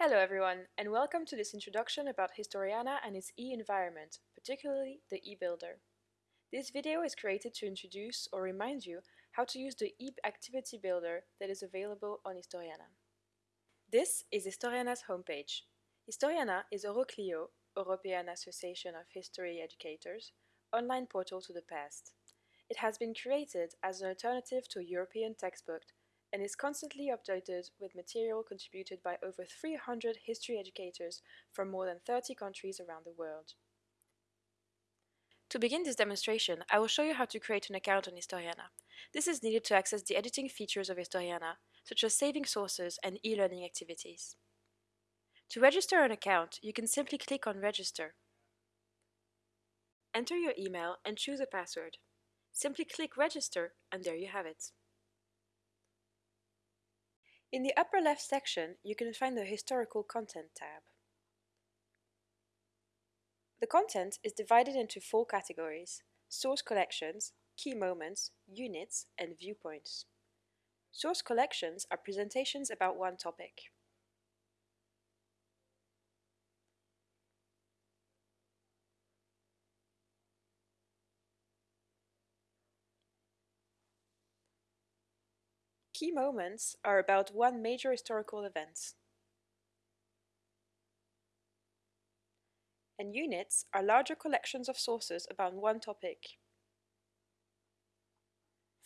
Hello everyone, and welcome to this introduction about Historiana and its e-environment, particularly the e-builder. This video is created to introduce or remind you how to use the e-activity builder that is available on Historiana. This is Historiana's homepage. Historiana is Euroclio, European Association of History Educators, online portal to the past. It has been created as an alternative to a European textbook and is constantly updated with material contributed by over 300 history educators from more than 30 countries around the world. To begin this demonstration, I will show you how to create an account on Historiana. This is needed to access the editing features of Historiana, such as saving sources and e-learning activities. To register an account, you can simply click on Register. Enter your email and choose a password. Simply click Register and there you have it. In the upper left section, you can find the Historical Content tab. The content is divided into four categories, source collections, key moments, units, and viewpoints. Source collections are presentations about one topic. Key moments are about one major historical event. And units are larger collections of sources about one topic.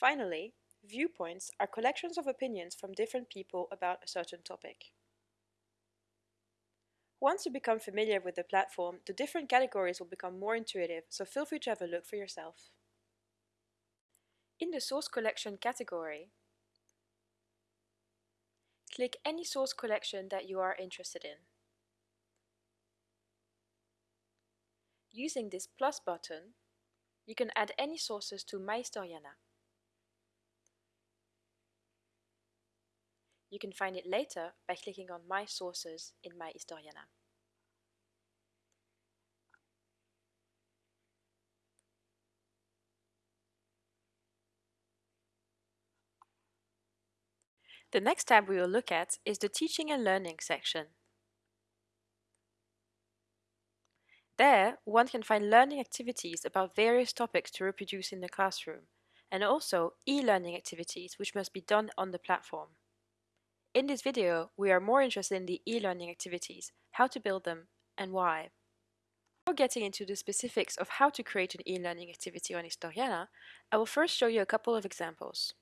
Finally, viewpoints are collections of opinions from different people about a certain topic. Once you become familiar with the platform, the different categories will become more intuitive, so feel free to have a look for yourself. In the source collection category, Click any source collection that you are interested in. Using this plus button, you can add any sources to MyHistoriana. You can find it later by clicking on My Sources in MyHistoriana. The next tab we will look at is the Teaching and Learning section. There, one can find learning activities about various topics to reproduce in the classroom, and also e-learning activities which must be done on the platform. In this video, we are more interested in the e-learning activities, how to build them, and why. Before getting into the specifics of how to create an e-learning activity on Historiana, I will first show you a couple of examples.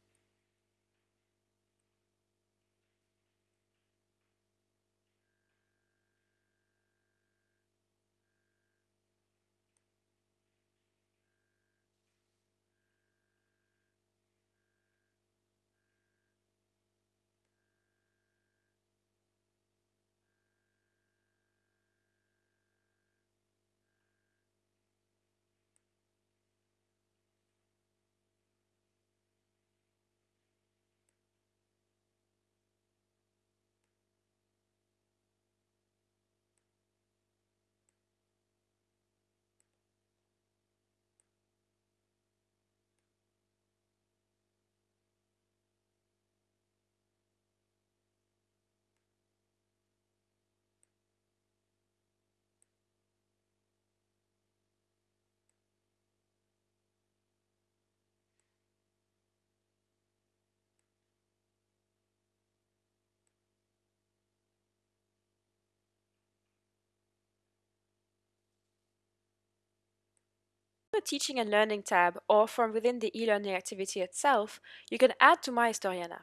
The Teaching and Learning tab or from within the e-learning activity itself, you can add to MyHistoriana.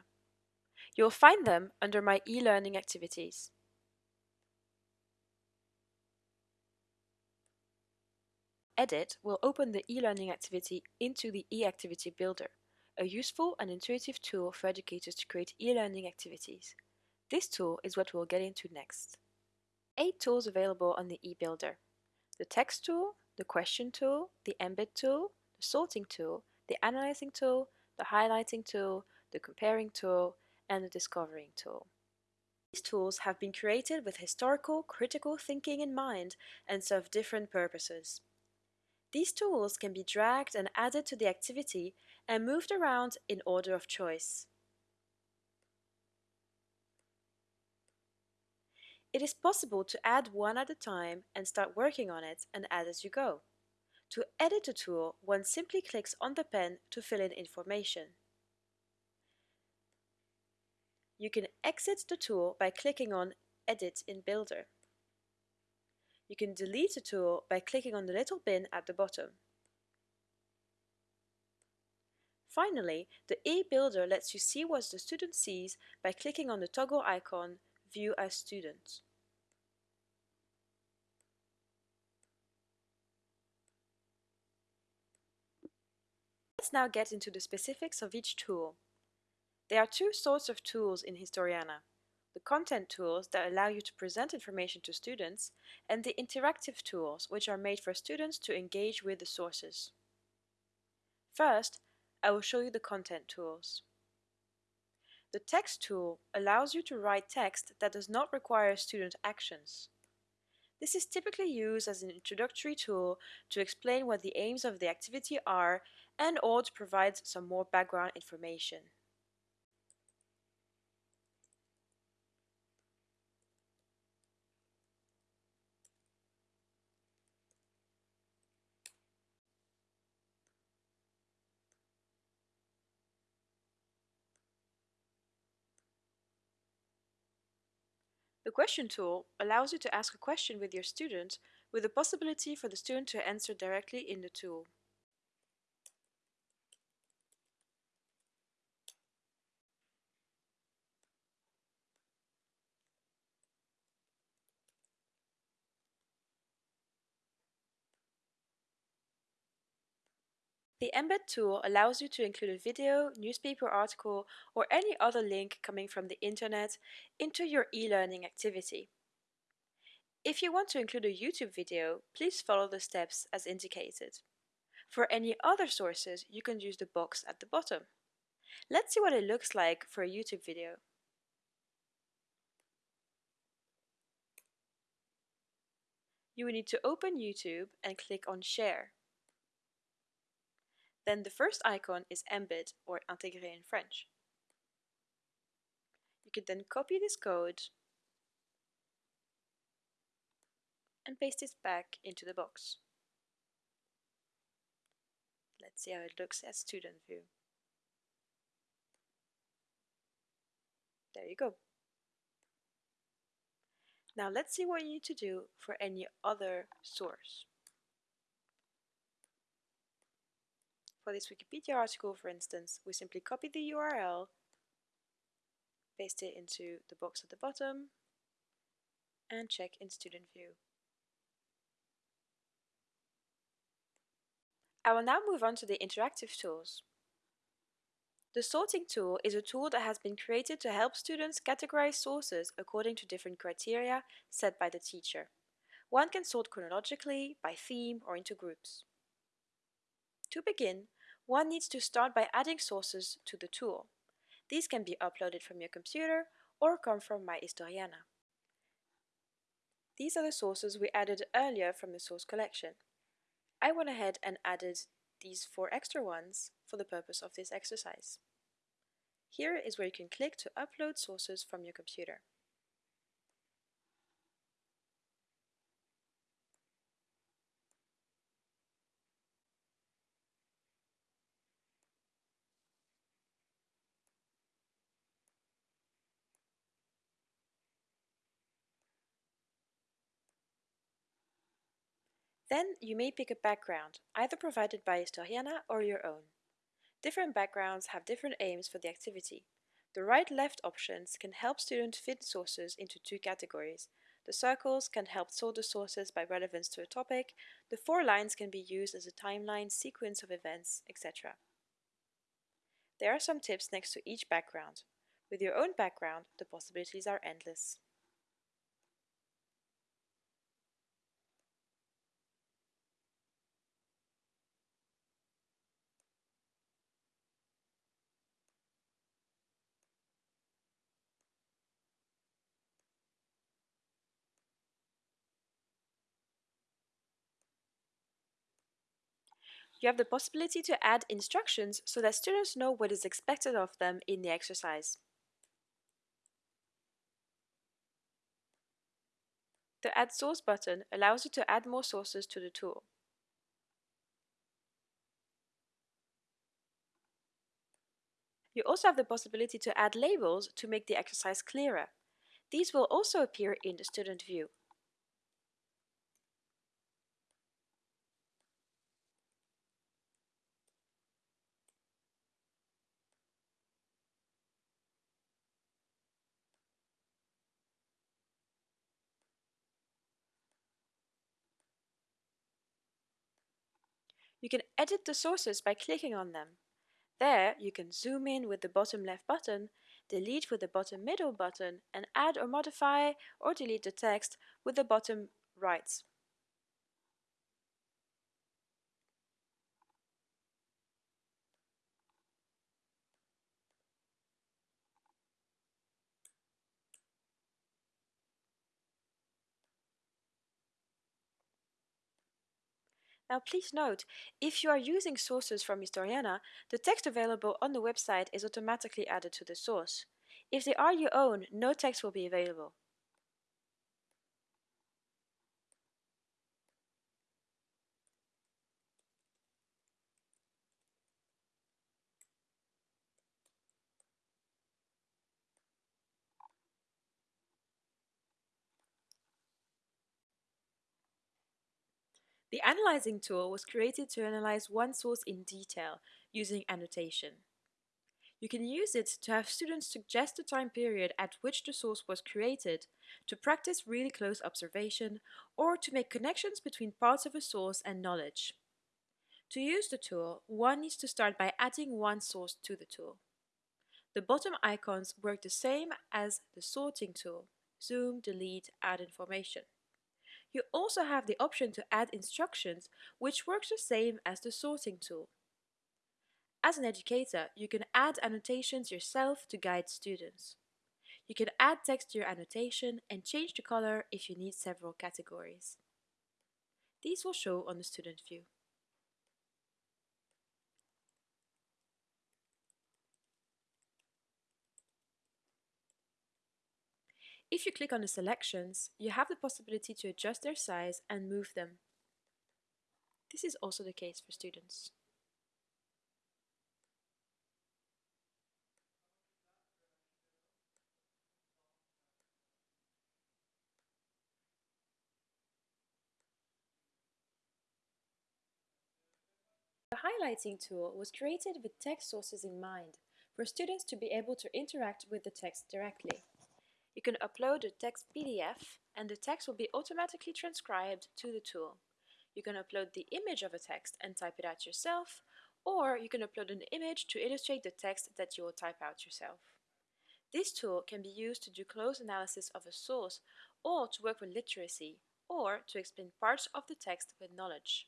You'll find them under My e-learning activities. Edit will open the e-learning activity into the e-activity builder, a useful and intuitive tool for educators to create e-learning activities. This tool is what we'll get into next. Eight tools available on the e-builder. The text tool, the question tool, the embed tool, the sorting tool, the analyzing tool, the highlighting tool, the comparing tool, and the discovering tool. These tools have been created with historical, critical thinking in mind and serve different purposes. These tools can be dragged and added to the activity and moved around in order of choice. It is possible to add one at a time and start working on it and add as you go. To edit a tool, one simply clicks on the pen to fill in information. You can exit the tool by clicking on Edit in Builder. You can delete a tool by clicking on the little bin at the bottom. Finally, the e-Builder lets you see what the student sees by clicking on the toggle icon View as students. Let's now get into the specifics of each tool. There are two sorts of tools in Historiana. The content tools that allow you to present information to students and the interactive tools which are made for students to engage with the sources. First, I will show you the content tools. The text tool allows you to write text that does not require student actions. This is typically used as an introductory tool to explain what the aims of the activity are and or to provide some more background information. The question tool allows you to ask a question with your student with the possibility for the student to answer directly in the tool. The Embed tool allows you to include a video, newspaper article, or any other link coming from the internet into your e-learning activity. If you want to include a YouTube video, please follow the steps as indicated. For any other sources, you can use the box at the bottom. Let's see what it looks like for a YouTube video. You will need to open YouTube and click on Share. Then the first icon is embed or intégrer in French. You can then copy this code and paste it back into the box. Let's see how it looks as student view. There you go. Now let's see what you need to do for any other source. For this Wikipedia article, for instance, we simply copy the URL, paste it into the box at the bottom, and check in Student View. I will now move on to the interactive tools. The sorting tool is a tool that has been created to help students categorize sources according to different criteria set by the teacher. One can sort chronologically, by theme, or into groups. To begin, one needs to start by adding sources to the tool. These can be uploaded from your computer or come from MyHistoriana. These are the sources we added earlier from the source collection. I went ahead and added these four extra ones for the purpose of this exercise. Here is where you can click to upload sources from your computer. Then you may pick a background, either provided by Historiana or your own. Different backgrounds have different aims for the activity. The right-left options can help students fit sources into two categories. The circles can help sort the sources by relevance to a topic, the four lines can be used as a timeline, sequence of events, etc. There are some tips next to each background. With your own background, the possibilities are endless. You have the possibility to add instructions so that students know what is expected of them in the exercise. The Add Source button allows you to add more sources to the tool. You also have the possibility to add labels to make the exercise clearer. These will also appear in the student view. You can edit the sources by clicking on them. There, you can zoom in with the bottom left button, delete with the bottom middle button, and add or modify or delete the text with the bottom right. Now please note, if you are using sources from Historiana, the text available on the website is automatically added to the source. If they are your own, no text will be available. The Analyzing tool was created to analyze one source in detail using annotation. You can use it to have students suggest the time period at which the source was created, to practice really close observation, or to make connections between parts of a source and knowledge. To use the tool, one needs to start by adding one source to the tool. The bottom icons work the same as the sorting tool, zoom, delete, add information. You also have the option to add instructions, which works the same as the sorting tool. As an educator, you can add annotations yourself to guide students. You can add text to your annotation and change the color if you need several categories. These will show on the student view. If you click on the selections, you have the possibility to adjust their size and move them. This is also the case for students. The highlighting tool was created with text sources in mind, for students to be able to interact with the text directly. You can upload a text PDF and the text will be automatically transcribed to the tool. You can upload the image of a text and type it out yourself, or you can upload an image to illustrate the text that you will type out yourself. This tool can be used to do close analysis of a source, or to work with literacy, or to explain parts of the text with knowledge.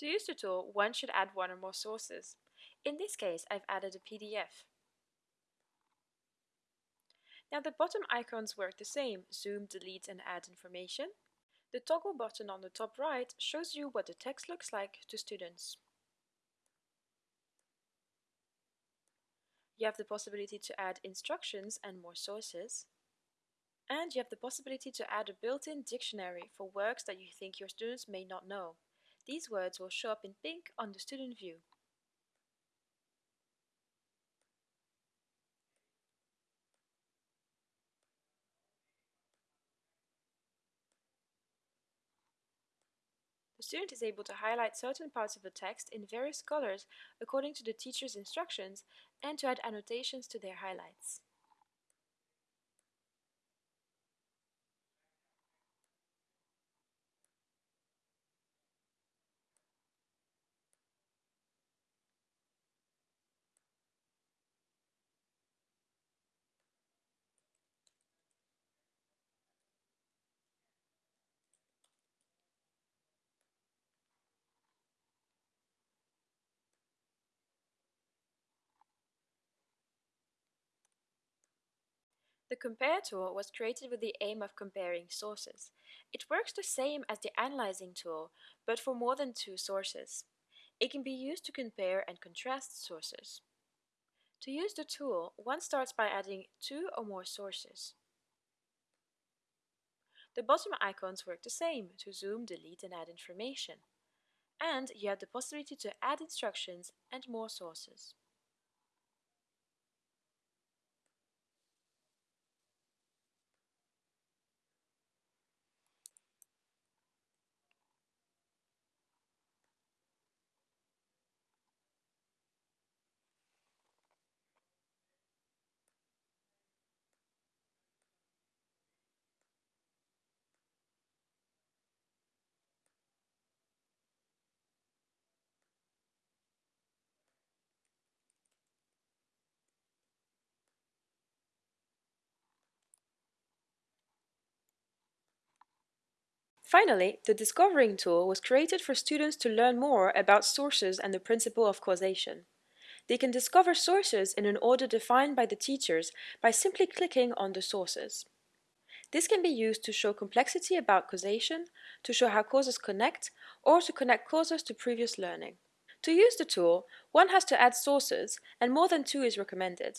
To use the tool, one should add one or more sources. In this case, I've added a PDF. Now the bottom icons work the same, zoom, delete and add information. The toggle button on the top right shows you what the text looks like to students. You have the possibility to add instructions and more sources. And you have the possibility to add a built-in dictionary for words that you think your students may not know. These words will show up in pink on the student view. Student is able to highlight certain parts of the text in various colors according to the teacher's instructions and to add annotations to their highlights. The Compare tool was created with the aim of comparing sources. It works the same as the Analyzing tool, but for more than two sources. It can be used to compare and contrast sources. To use the tool, one starts by adding two or more sources. The bottom icons work the same to zoom, delete and add information. And you have the possibility to add instructions and more sources. Finally, the Discovering tool was created for students to learn more about sources and the principle of causation. They can discover sources in an order defined by the teachers by simply clicking on the sources. This can be used to show complexity about causation, to show how causes connect, or to connect causes to previous learning. To use the tool, one has to add sources, and more than two is recommended.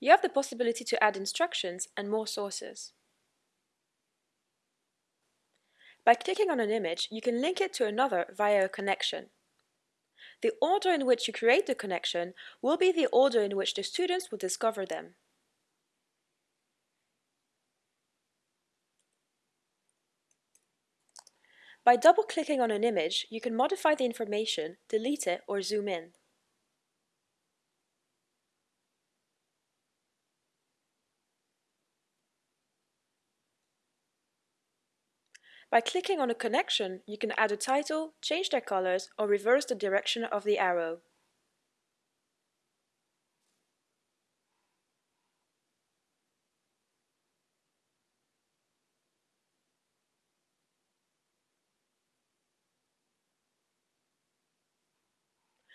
You have the possibility to add instructions and more sources. By clicking on an image, you can link it to another via a connection. The order in which you create the connection will be the order in which the students will discover them. By double-clicking on an image, you can modify the information, delete it or zoom in. By clicking on a connection, you can add a title, change their colors, or reverse the direction of the arrow.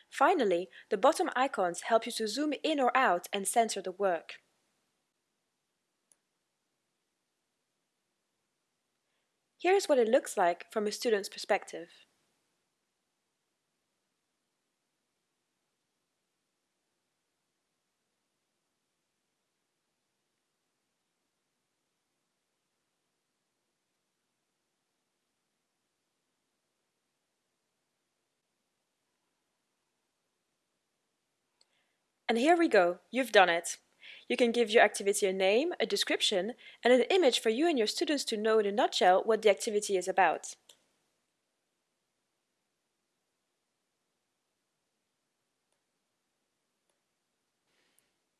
Finally, the bottom icons help you to zoom in or out and center the work. Here's what it looks like from a student's perspective. And here we go, you've done it. You can give your activity a name, a description, and an image for you and your students to know in a nutshell what the activity is about.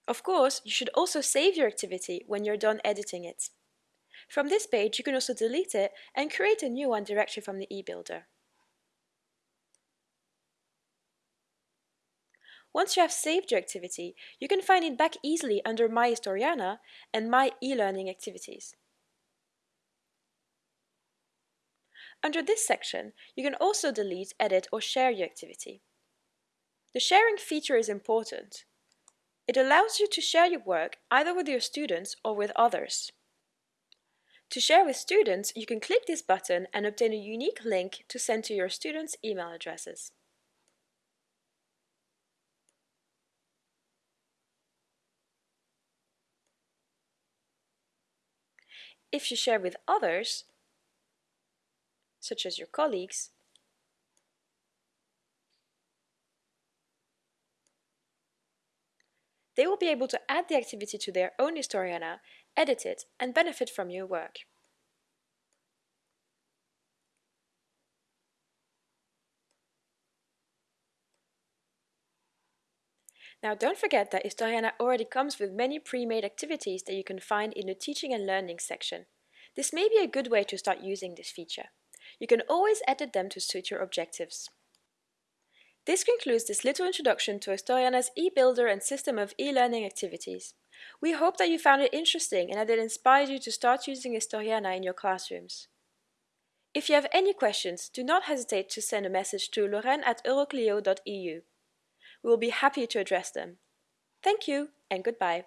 Of course, you should also save your activity when you're done editing it. From this page, you can also delete it and create a new one directly from the eBuilder. Once you have saved your activity, you can find it back easily under My Historiana and My e-learning activities. Under this section, you can also delete, edit or share your activity. The sharing feature is important. It allows you to share your work either with your students or with others. To share with students, you can click this button and obtain a unique link to send to your students' email addresses. If you share with others, such as your colleagues, they will be able to add the activity to their own Historiana, edit it, and benefit from your work. Now don't forget that Historiana already comes with many pre-made activities that you can find in the Teaching and Learning section. This may be a good way to start using this feature. You can always edit them to suit your objectives. This concludes this little introduction to Historiana's e-builder and system of e-learning activities. We hope that you found it interesting and that it inspired you to start using Historiana in your classrooms. If you have any questions, do not hesitate to send a message to lorraine at euroclio.eu. We will be happy to address them. Thank you and goodbye.